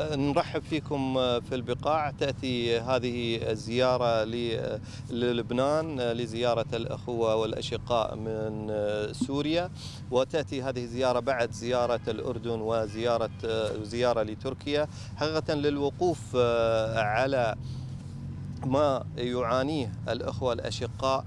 نرحب فيكم في البقاع. تأتي هذه الزيارة للبنان لزيارة الأخوة والأشقاء من سوريا. وتأتي هذه الزيارة بعد زيارة الأردن وزيارة زيارة لتركيا. حقيقة للوقوف على ما يعانيه الأخوة الأشقاء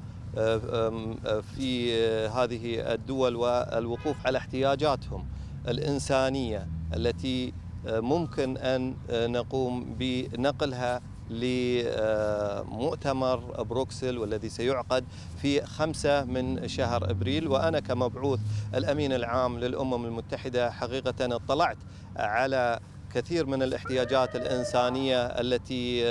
في هذه الدول والوقوف على احتياجاتهم الإنسانية التي ممكن أن نقوم بنقلها لمؤتمر بروكسل والذي سيعقد في خمسة من شهر أبريل. وأنا كمبعوث الأمين العام للأمم المتحدة حقيقة اطلعت على كثير من الاحتياجات الإنسانية التي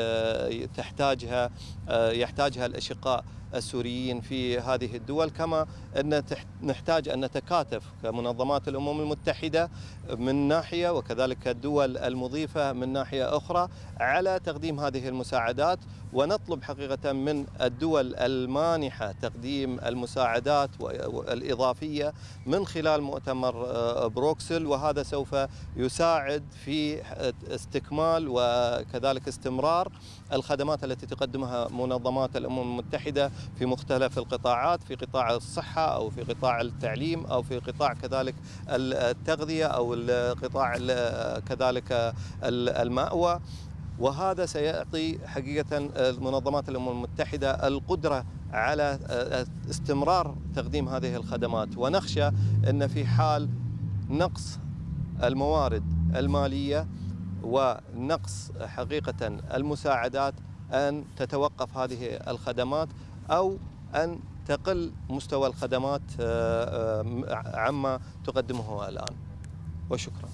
تحتاجها يحتاجها الأشقاء. السوريين في هذه الدول كما أن نحتاج أن نتكاتف كمنظمات الأمم المتحدة من ناحية وكذلك الدول المضيفة من ناحية أخرى على تقديم هذه المساعدات ونطلب حقيقة من الدول المانحة تقديم المساعدات الإضافية من خلال مؤتمر بروكسل وهذا سوف يساعد في استكمال وكذلك استمرار الخدمات التي تقدمها منظمات الأمم المتحدة في مختلف القطاعات في قطاع الصحة أو في قطاع التعليم أو في قطاع كذلك التغذية أو القطاع كذلك المأوى. وهذا سيعطي حقيقة منظمات الأمم المتحدة القدرة على استمرار تقديم هذه الخدمات. ونخشى أن في حال نقص الموارد المالية ونقص حقيقة المساعدات أن تتوقف هذه الخدمات أو أن تقل مستوى الخدمات عما تقدمه الآن. وشكرا.